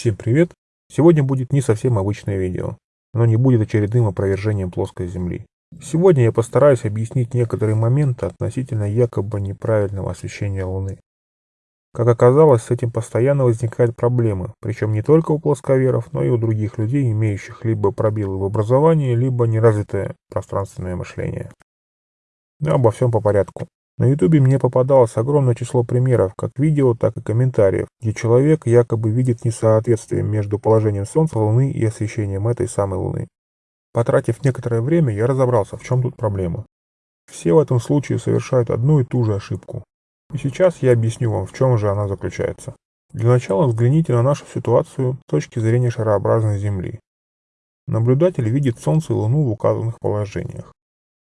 Всем привет! Сегодня будет не совсем обычное видео. Оно не будет очередным опровержением плоской Земли. Сегодня я постараюсь объяснить некоторые моменты относительно якобы неправильного освещения Луны. Как оказалось, с этим постоянно возникают проблемы, причем не только у плосковеров, но и у других людей, имеющих либо пробелы в образовании, либо неразвитое пространственное мышление. Но обо всем по порядку. На ютубе мне попадалось огромное число примеров, как видео, так и комментариев, где человек якобы видит несоответствие между положением Солнца, Луны и освещением этой самой Луны. Потратив некоторое время, я разобрался, в чем тут проблема. Все в этом случае совершают одну и ту же ошибку. И сейчас я объясню вам, в чем же она заключается. Для начала взгляните на нашу ситуацию с точки зрения шарообразной Земли. Наблюдатель видит Солнце и Луну в указанных положениях.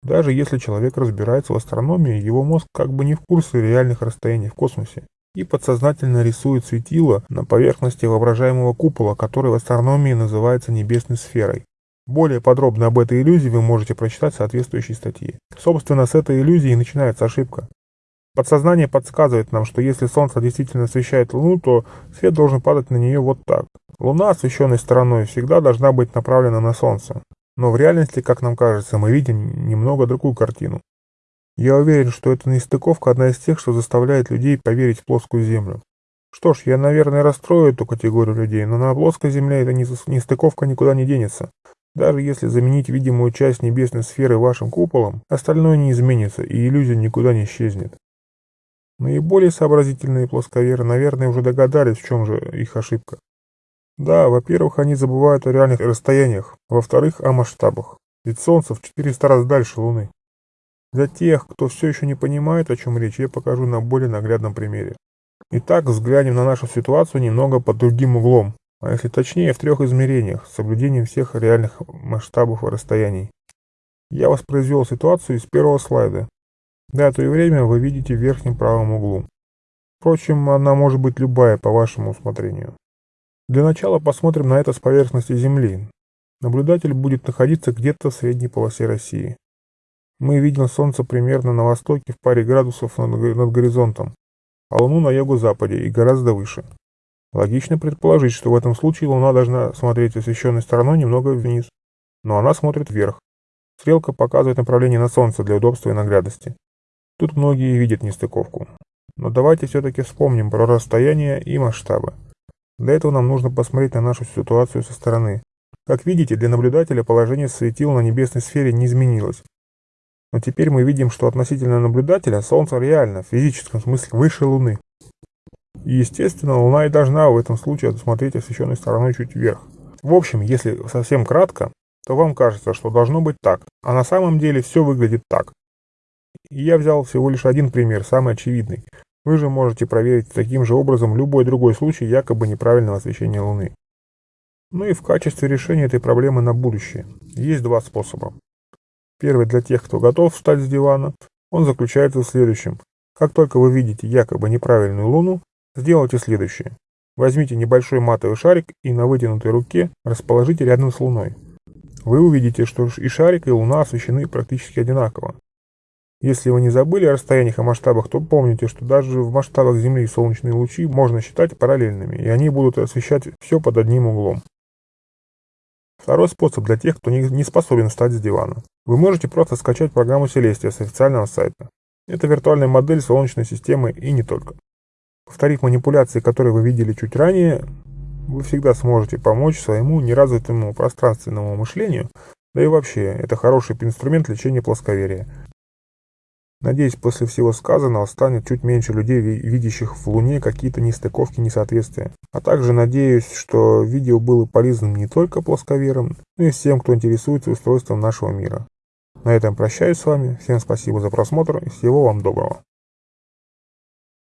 Даже если человек разбирается в астрономии, его мозг как бы не в курсе реальных расстояний в космосе и подсознательно рисует светило на поверхности воображаемого купола, который в астрономии называется небесной сферой. Более подробно об этой иллюзии вы можете прочитать в соответствующей статье. Собственно, с этой иллюзии начинается ошибка. Подсознание подсказывает нам, что если Солнце действительно освещает Луну, то свет должен падать на нее вот так. Луна, освещенной стороной, всегда должна быть направлена на Солнце. Но в реальности, как нам кажется, мы видим немного другую картину. Я уверен, что эта нестыковка одна из тех, что заставляет людей поверить в плоскую Землю. Что ж, я, наверное, расстрою эту категорию людей, но на плоской Земле эта нестыковка никуда не денется. Даже если заменить видимую часть небесной сферы вашим куполом, остальное не изменится и иллюзия никуда не исчезнет. Наиболее сообразительные плосковеры, наверное, уже догадались, в чем же их ошибка. Да, во-первых, они забывают о реальных расстояниях, во-вторых, о масштабах. Ведь Солнце в 400 раз дальше Луны. Для тех, кто все еще не понимает, о чем речь, я покажу на более наглядном примере. Итак, взглянем на нашу ситуацию немного под другим углом, а если точнее, в трех измерениях, с соблюдением всех реальных масштабов и расстояний. Я воспроизвел ситуацию из первого слайда. Дату и время вы видите в верхнем правом углу. Впрочем, она может быть любая по вашему усмотрению. Для начала посмотрим на это с поверхности Земли. Наблюдатель будет находиться где-то в средней полосе России. Мы видим Солнце примерно на востоке в паре градусов над, горизонтом, а Луну на юго-западе и гораздо выше. Логично предположить, что в этом случае Луна должна смотреть освещенной стороной немного вниз, но она смотрит вверх. Стрелка показывает направление на Солнце для удобства и наглядности. Тут многие видят нестыковку. Но давайте все-таки вспомним про расстояние и масштабы. Для этого нам нужно посмотреть на нашу ситуацию со стороны. Как видите, для наблюдателя положение светил на небесной сфере не изменилось. Но теперь мы видим, что относительно наблюдателя Солнце реально, в физическом смысле, выше Луны. И естественно, Луна и должна в этом случае смотреть освещенной стороной чуть вверх. В общем, если совсем кратко, то вам кажется, что должно быть так, а на самом деле все выглядит так. И я взял всего лишь один пример, самый очевидный. Вы же можете проверить таким же образом любой другой случай якобы неправильного освещения Луны. Ну и в качестве решения этой проблемы на будущее есть два способа. Первый для тех, кто готов встать с дивана, он заключается в следующем. Как только вы видите якобы неправильную Луну, сделайте следующее. Возьмите небольшой матовый шарик и на вытянутой руке расположите рядом с Луной. Вы увидите, что и шарик, и Луна освещены практически одинаково. Если вы не забыли о расстояниях и масштабах, то помните, что даже в масштабах Земли солнечные лучи можно считать параллельными, и они будут освещать все под одним углом. Второй способ для тех, кто не способен встать с дивана. Вы можете просто скачать программу Celestia с официального сайта. Это виртуальная модель Солнечной системы и не только. Повторив манипуляции, которые вы видели чуть ранее, вы всегда сможете помочь своему неразвитому пространственному мышлению, да и вообще, это хороший инструмент лечения плосковерия. Надеюсь, после всего сказанного станет чуть меньше людей, видящих в Луне какие-то нестыковки, несоответствия. А также надеюсь, что видео было полезным не только плосковерам, но и всем, кто интересуется устройством нашего мира. На этом прощаюсь с вами, всем спасибо за просмотр и всего вам доброго.